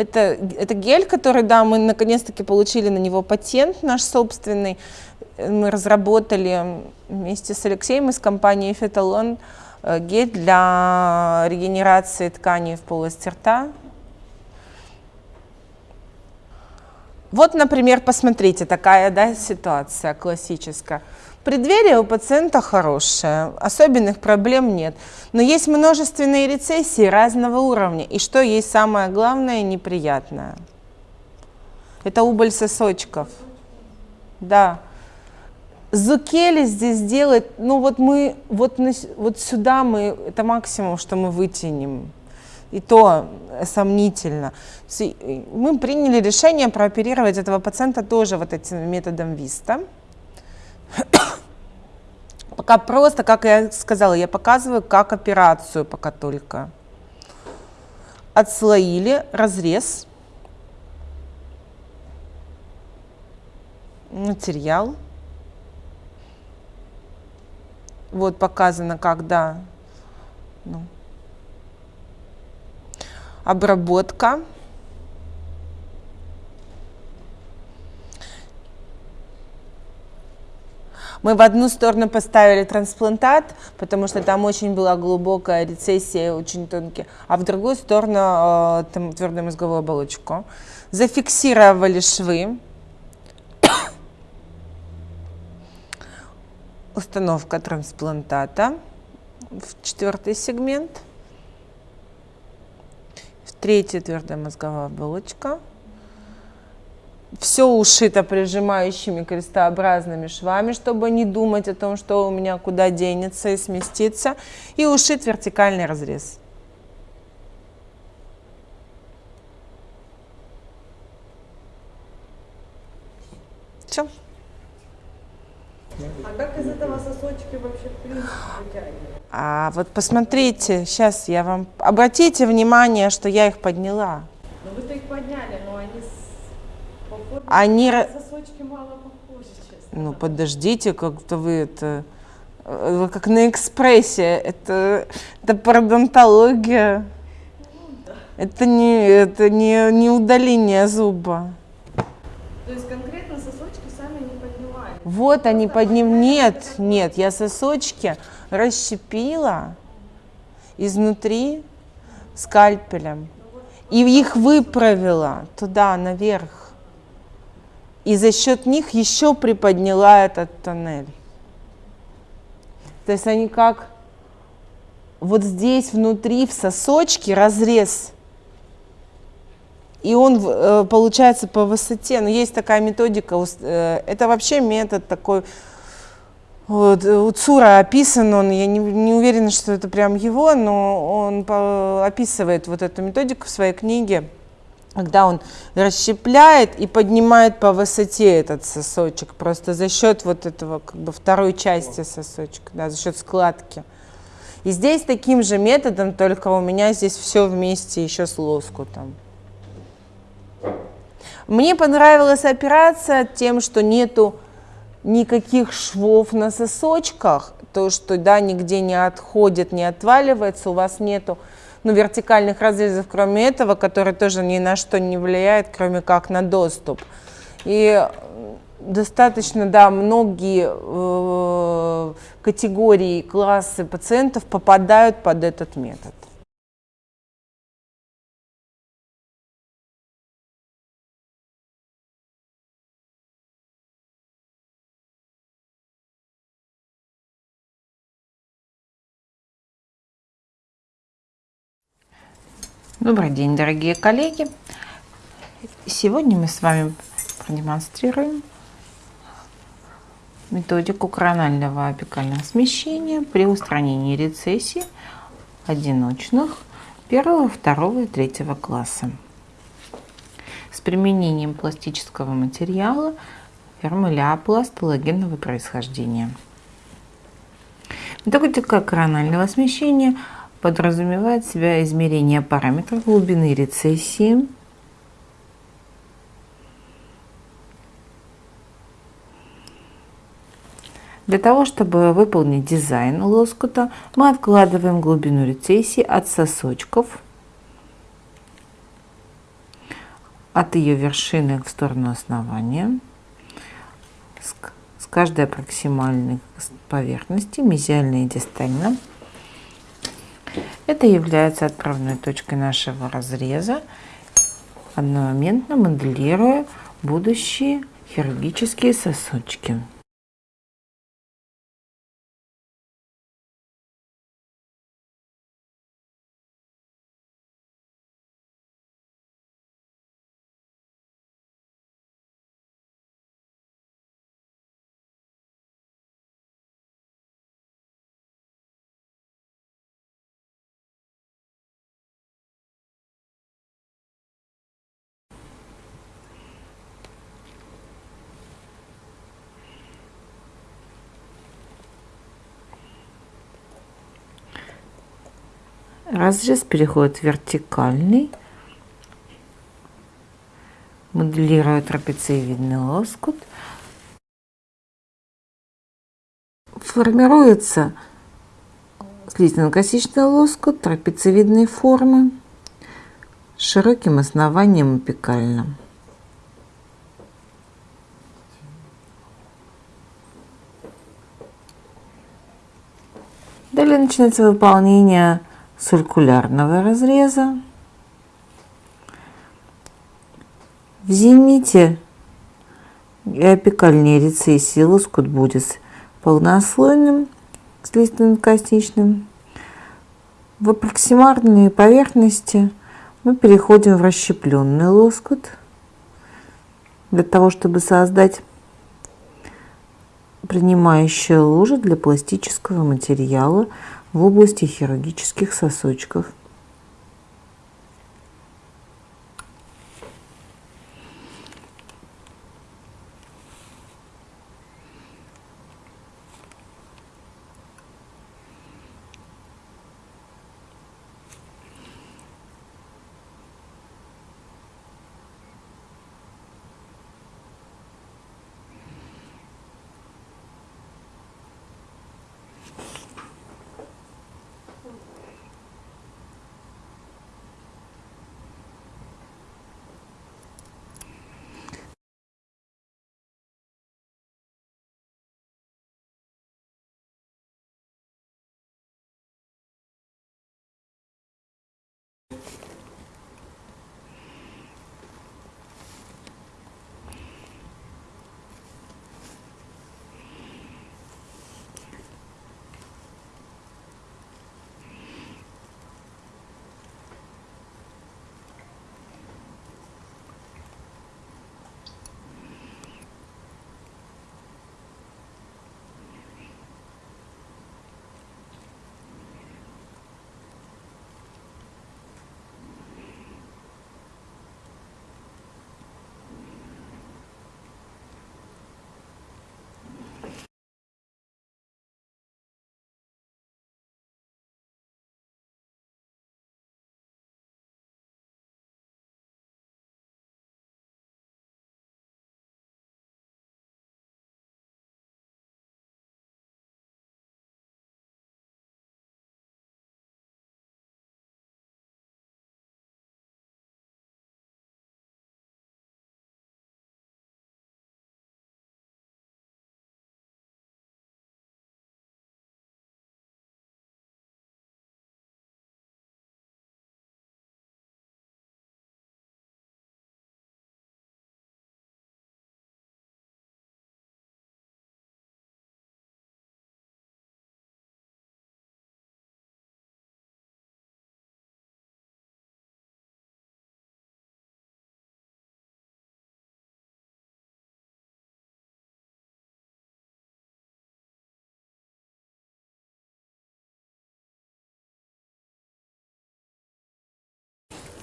Это, это гель, который, да, мы наконец-таки получили на него патент наш собственный. Мы разработали вместе с Алексеем из компании Феталон э, гель для регенерации тканей в полости рта. Вот, например, посмотрите, такая да, ситуация классическая. Преддверие у пациента хорошее, особенных проблем нет. Но есть множественные рецессии разного уровня. И что есть самое главное неприятное? Это убыль сосочков. Да. Зукели здесь делает, ну вот мы, вот, вот сюда мы, это максимум, что мы вытянем. И то сомнительно. Мы приняли решение прооперировать этого пациента тоже вот этим методом ВИСТа. Пока просто, как я сказала, я показываю как операцию пока только. Отслоили разрез. Материал. Вот показано, когда ну, обработка. Мы в одну сторону поставили трансплантат, потому что там очень была глубокая рецессия, очень тонкие, а в другую сторону э, там, твердую мозговую оболочку. Зафиксировали швы. Установка трансплантата в четвертый сегмент. В третий твердая мозговая оболочка. Все ушито прижимающими крестообразными швами, чтобы не думать о том, что у меня куда денется и сместится. И ушит вертикальный разрез. Все. А как из этого сосочки вообще в принципе вытягивают? А вот посмотрите, сейчас я вам... Обратите внимание, что я их подняла. Ну вы-то их подняли, но они они... Сосочки мало похожи, честно. Ну, подождите, как-то вы это... Э, вы как на экспрессе. Это, это пародонтология. Ну, да. Это, не, это не, не удаление зуба. То есть конкретно сосочки сами не поднимали? Вот они подним... Нет, нет, я сосочки расщепила изнутри скальпелем. И их выправила туда, наверх и за счет них еще приподняла этот тоннель. То есть они как вот здесь внутри в сосочке разрез, и он э, получается по высоте. Но есть такая методика, э, это вообще метод такой, вот, у Цура описан он, я не, не уверена, что это прям его, но он описывает вот эту методику в своей книге когда он расщепляет и поднимает по высоте этот сосочек, просто за счет вот этого как бы второй части сосочка, да, за счет складки. И здесь таким же методом, только у меня здесь все вместе еще с лоскутом. Мне понравилась операция тем, что нету никаких швов на сосочках, то, что да, нигде не отходит, не отваливается, у вас нету ну, вертикальных разрезов, кроме этого, который тоже ни на что не влияет, кроме как на доступ. И достаточно, да, многие э, категории, классы пациентов попадают под этот метод. Добрый день, дорогие коллеги! Сегодня мы с вами продемонстрируем методику коронального апикального смещения при устранении рецессий одиночных первого, второго и третьего класса с применением пластического материала фермуляпласт палогенного происхождения. Методика коронального смещения – подразумевает себя измерение параметров глубины рецессии, Для того, чтобы выполнить дизайн лоскута, мы откладываем глубину рецессии от сосочков от ее вершины в сторону основания с каждой проксимальной поверхности, мезиально и дистально. Это является отправной точкой нашего разреза, одномоментно моделируя будущие хирургические сосочки. Разрез переходит в вертикальный, моделируя трапециевидный лоскут. Формируется слизно-косичный лоскут трапециевидной формы с широким основанием апикальным. Далее начинается выполнение циркулярного разреза. В зените и апикальной рецессии лоскут будет полнослойным, слизно-косничным. В аппроксимарной поверхности мы переходим в расщепленный лоскут для того, чтобы создать принимающие лужи для пластического материала в области хирургических сосочков.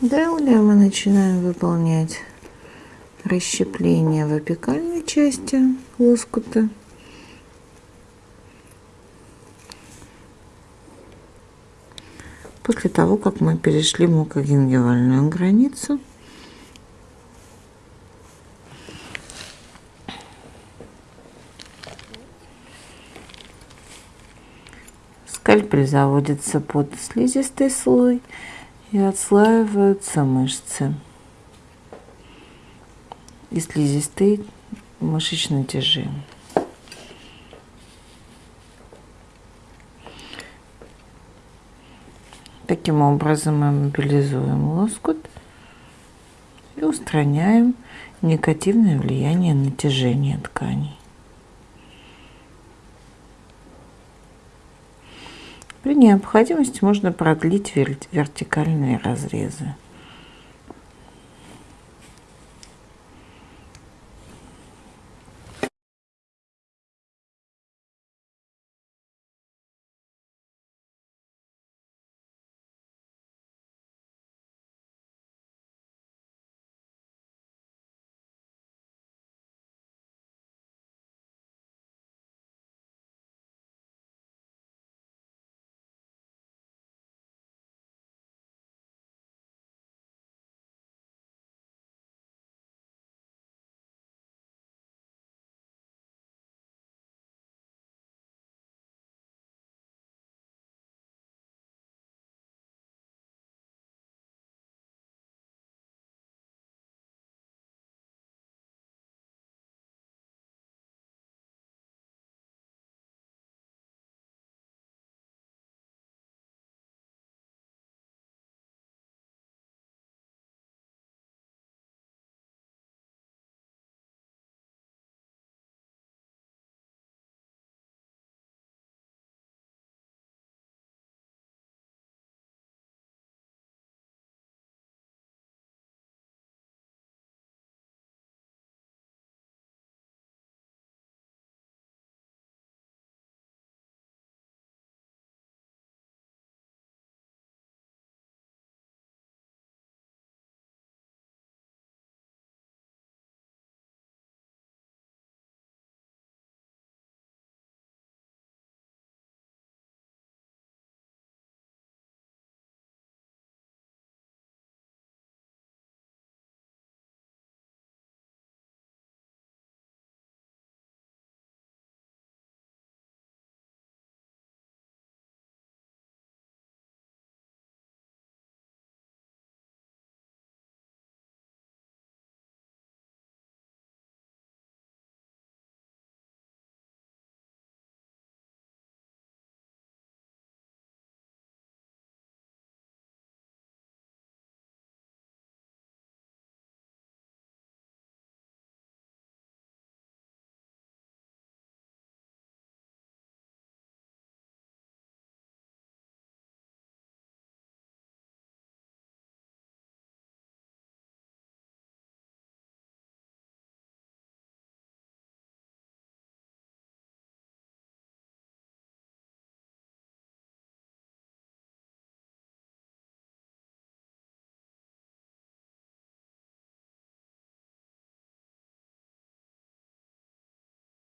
Далее мы начинаем выполнять расщепление в апикальной части лоскута. После того, как мы перешли мукогенгивальную границу, скальпель заводится под слизистый слой и отслаиваются мышцы. и слизистой мышечной тяжи. Таким образом мы мобилизуем лоскут и устраняем негативное влияние натяжения тканей. При необходимости можно продлить вертикальные разрезы.